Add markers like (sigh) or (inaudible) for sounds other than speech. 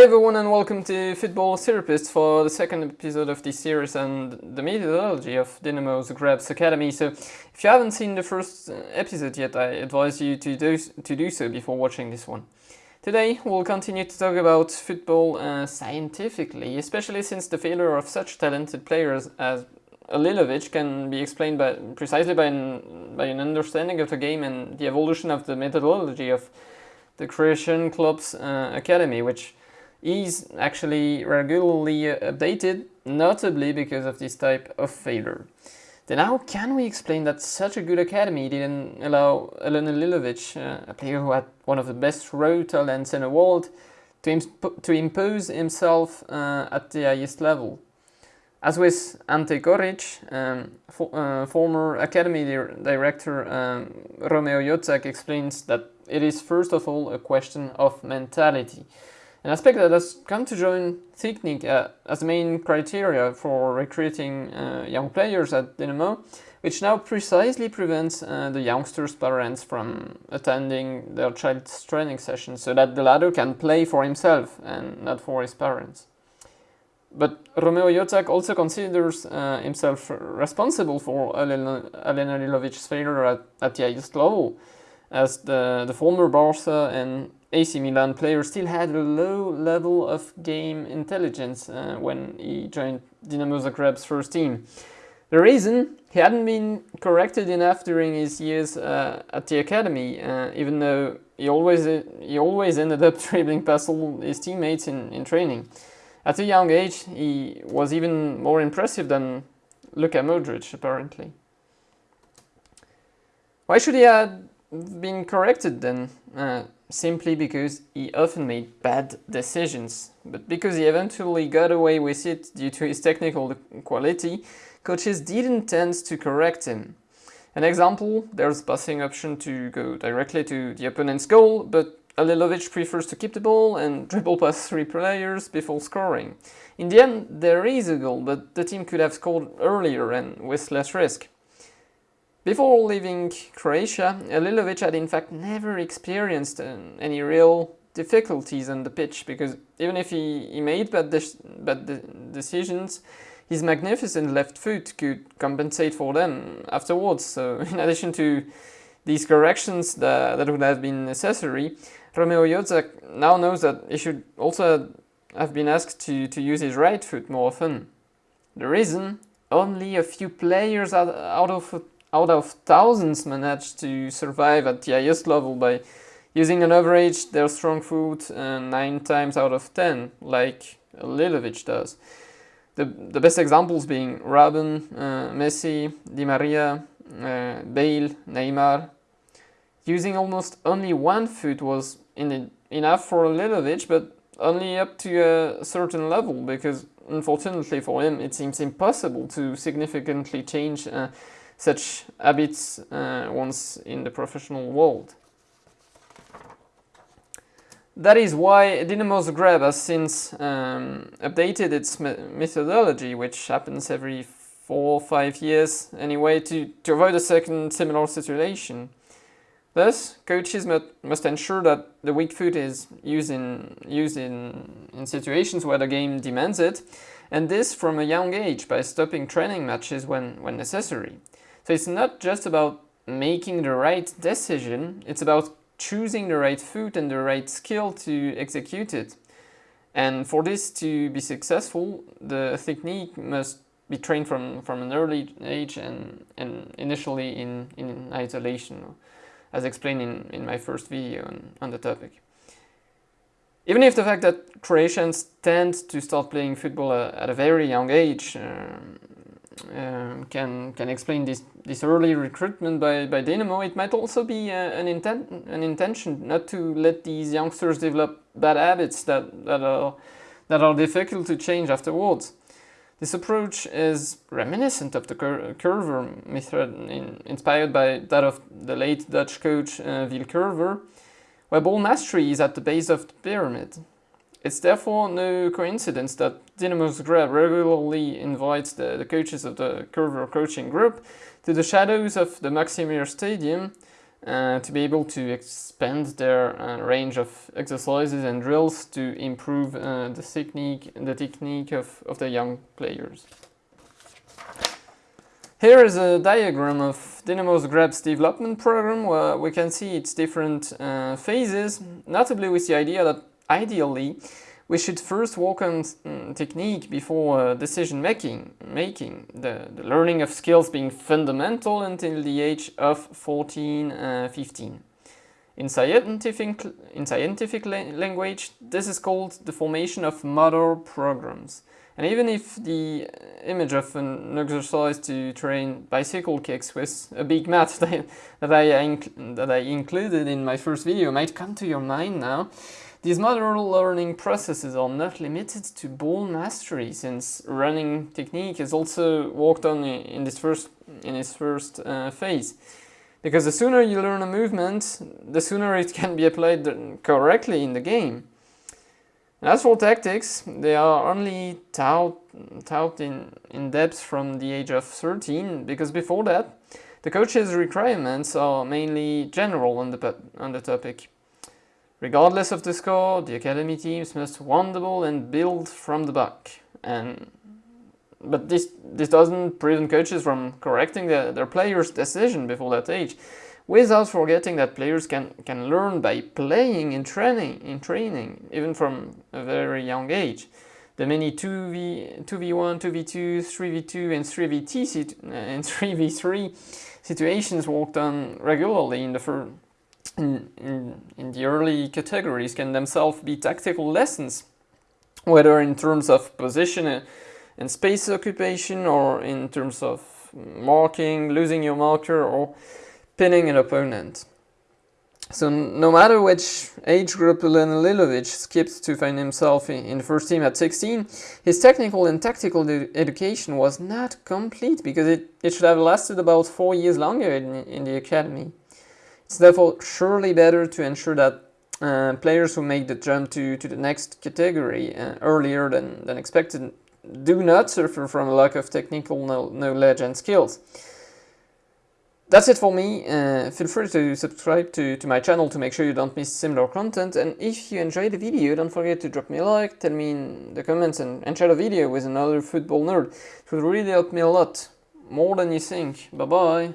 Hey everyone and welcome to Football Therapist for the second episode of this series and the methodology of Dynamo Zagreb's Academy. So if you haven't seen the first episode yet, I advise you to do, to do so before watching this one. Today we'll continue to talk about football uh, scientifically, especially since the failure of such talented players as Halilovic can be explained by, precisely by an, by an understanding of the game and the evolution of the methodology of the Croatian club's uh, academy, which is actually regularly updated, notably because of this type of failure. Then how can we explain that such a good academy didn't allow Alen Halilovic, uh, a player who had one of the best raw talents in the world, to, imp to impose himself uh, at the highest level? As with Ante Coric, um, for, uh, former academy di director um, Romeo Jozak explains that it is first of all a question of mentality. An aspect that has come to join technique uh, as the main criteria for recruiting uh, young players at Dynamo, which now precisely prevents uh, the youngsters' parents from attending their child's training sessions so that the latter can play for himself and not for his parents. But Romeo Jozak also considers uh, himself responsible for Alen Halilovic's failure at, at the highest level, as the, the former Barca and AC Milan player still had a low level of game intelligence uh, when he joined Dinamo Zagreb's first team. The reason he hadn't been corrected enough during his years uh, at the academy, uh, even though he always he always ended up (laughs) dribbling past all his teammates in, in training. At a young age, he was even more impressive than Luka Modric, apparently. Why should he have been corrected then? Uh, simply because he often made bad decisions. But because he eventually got away with it due to his technical quality, coaches didn't tend to correct him. An example, there's passing option to go directly to the opponent's goal, but Halilovic prefers to keep the ball and dribble past three players before scoring. In the end, there is a goal, but the team could have scored earlier and with less risk. Before leaving Croatia, Halilovic had in fact never experienced uh, any real difficulties on the pitch because even if he, he made bad, de bad de decisions, his magnificent left foot could compensate for them afterwards. So (laughs) in addition to these corrections that, that would have been necessary, Romeo Jozak now knows that he should also have been asked to, to use his right foot more often. The reason? Only a few players out, out of out of thousands managed to survive at the highest level by using an average their strong foot uh, 9 times out of 10, like Lilovic does. The, the best examples being Robben, uh, Messi, Di Maria, uh, Bale, Neymar. Using almost only one foot was in enough for Lilovic, but only up to a certain level, because unfortunately for him it seems impossible to significantly change uh, such habits uh, once in the professional world. That is why Dynamo Zagreb has since um, updated its me methodology, which happens every four or five years anyway, to, to avoid a second similar situation. Thus, coaches must, must ensure that the weak foot is used, in, used in, in situations where the game demands it, and this from a young age by stopping training matches when, when necessary. So it's not just about making the right decision, it's about choosing the right foot and the right skill to execute it. And for this to be successful, the technique must be trained from, from an early age and, and initially in, in isolation, as explained in, in my first video on, on the topic. Even if the fact that Croatians tend to start playing football at a very young age um, um, can can explain this this early recruitment by by Dynamo. It might also be uh, an intent an intention not to let these youngsters develop bad habits that that are that are difficult to change afterwards. This approach is reminiscent of the cur Coerver method in, inspired by that of the late Dutch coach uh, Wiel Coerver, where ball mastery is at the base of the pyramid. It's therefore no coincidence that Dynamo Zagreb regularly invites the, the coaches of the Coerver coaching group to the shadows of the Maksimir Stadium uh, to be able to expand their uh, range of exercises and drills to improve uh, the technique, the technique of, of the young players. Here is a diagram of Dynamo Zagreb's development program where we can see its different uh, phases, notably with the idea that ideally we should first work on um, technique before uh, decision making, making the, the, learning of skills being fundamental until the age of 14, uh, 15. In scientific, in scientific la language, this is called the formation of motor programs. And even if the image of an exercise to train bicycle kicks with a big mat that, (laughs) that, I, that I included in my first video might come to your mind now, these motor learning processes are not limited to ball mastery since running technique is also worked on in this first, in its first uh, phase. Because the sooner you learn a movement, the sooner it can be applied correctly in the game. As for tactics, they are only taught, taught in, in depth from the age of 13, because before that, the coach's requirements are mainly general on the, on the topic. Regardless of the score, the academy teams must win the ball and build from the back. And but this this doesn't prevent coaches from correcting the, their players' decision before that age without forgetting that players can, can learn by playing in training, in training, even from a very young age. The many 2v, 2v1, 2v2, 3v2 and 3v3, (laughs) and 3v3 situations worked on regularly in the in, in, in the early categories can themselves be tactical lessons, whether in terms of position uh, and space occupation or in terms of marking, losing your marker or pinning an opponent. So no matter which age group Lilovic skipped to find himself in, the first team at 16, his technical and tactical education was not complete because it, it should have lasted about four years longer in, in the academy. It's therefore surely better to ensure that uh, players who make the jump to, to the next category uh, earlier than, than expected do not suffer from a lack of technical knowledge and skills. That's it for me. Uh, feel free to subscribe to, to my channel to make sure you don't miss similar content. And if you enjoyed the video, don't forget to drop me a like, tell me in the comments and, and share the video with another football nerd. It would really help me a lot. More than you think. Bye bye.